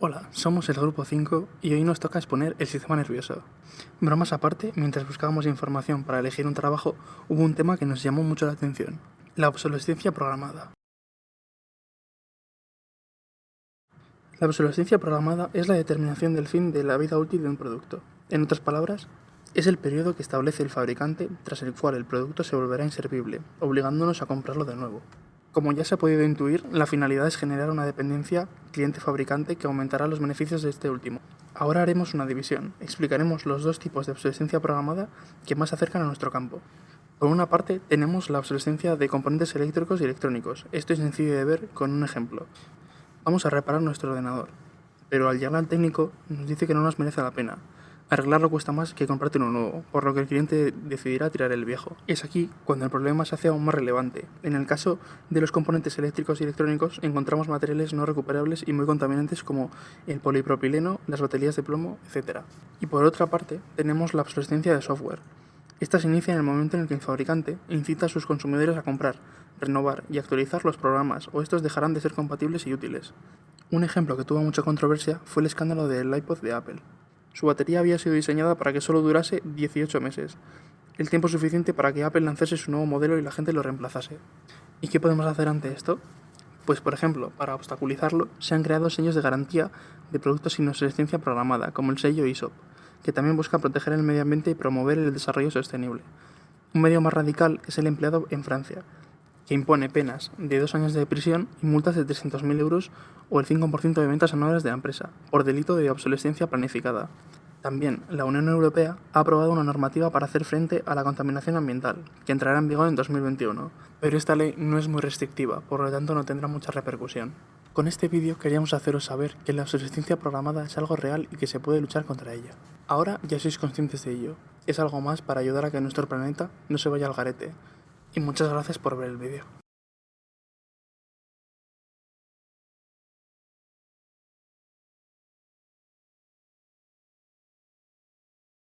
Hola, somos el Grupo 5 y hoy nos toca exponer el sistema nervioso. Bromas aparte, mientras buscábamos información para elegir un trabajo, hubo un tema que nos llamó mucho la atención, la obsolescencia programada. La obsolescencia programada es la determinación del fin de la vida útil de un producto. En otras palabras, es el periodo que establece el fabricante tras el cual el producto se volverá inservible, obligándonos a comprarlo de nuevo. Como ya se ha podido intuir, la finalidad es generar una dependencia cliente-fabricante que aumentará los beneficios de este último. Ahora haremos una división, explicaremos los dos tipos de obsolescencia programada que más se acercan a nuestro campo. Por una parte, tenemos la obsolescencia de componentes eléctricos y electrónicos. Esto es sencillo de ver con un ejemplo. Vamos a reparar nuestro ordenador, pero al llegar al técnico nos dice que no nos merece la pena, Arreglarlo cuesta más que comprarte uno nuevo, por lo que el cliente decidirá tirar el viejo. Es aquí cuando el problema se hace aún más relevante. En el caso de los componentes eléctricos y electrónicos encontramos materiales no recuperables y muy contaminantes como el polipropileno, las baterías de plomo, etc. Y por otra parte, tenemos la obsolescencia de software. Esta se inicia en el momento en el que el fabricante incita a sus consumidores a comprar, renovar y actualizar los programas, o estos dejarán de ser compatibles y útiles. Un ejemplo que tuvo mucha controversia fue el escándalo del iPod de Apple. Su batería había sido diseñada para que solo durase 18 meses, el tiempo suficiente para que Apple lanzase su nuevo modelo y la gente lo reemplazase. ¿Y qué podemos hacer ante esto? Pues por ejemplo, para obstaculizarlo, se han creado sellos de garantía de productos sin obsolescencia programada, como el sello ISOP, que también busca proteger el medio ambiente y promover el desarrollo sostenible. Un medio más radical es el empleado en Francia, que impone penas de dos años de prisión y multas de 300.000 euros o el 5% de ventas anuales de la empresa, por delito de obsolescencia planificada. También, la Unión Europea ha aprobado una normativa para hacer frente a la contaminación ambiental, que entrará en vigor en 2021. Pero esta ley no es muy restrictiva, por lo tanto no tendrá mucha repercusión. Con este vídeo queríamos haceros saber que la obsolescencia programada es algo real y que se puede luchar contra ella. Ahora ya sois conscientes de ello. Es algo más para ayudar a que nuestro planeta no se vaya al garete, y muchas gracias por ver el vídeo.